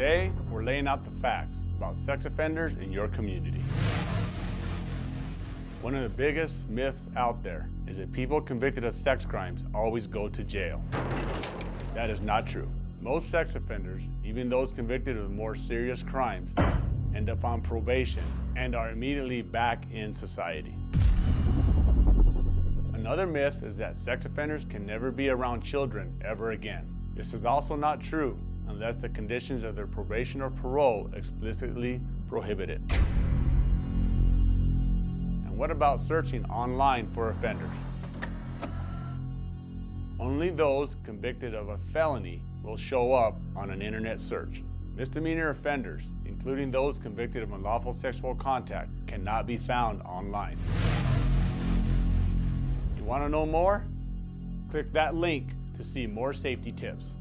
Today, we're laying out the facts about sex offenders in your community. One of the biggest myths out there is that people convicted of sex crimes always go to jail. That is not true. Most sex offenders, even those convicted of more serious crimes, end up on probation and are immediately back in society. Another myth is that sex offenders can never be around children ever again. This is also not true Um, unless the conditions of their probation or parole explicitly prohibit it. And what about searching online for offenders? Only those convicted of a felony will show up on an internet search. Misdemeanor offenders, including those convicted of unlawful sexual contact, cannot be found online. You want to know more? Click that link to see more safety tips.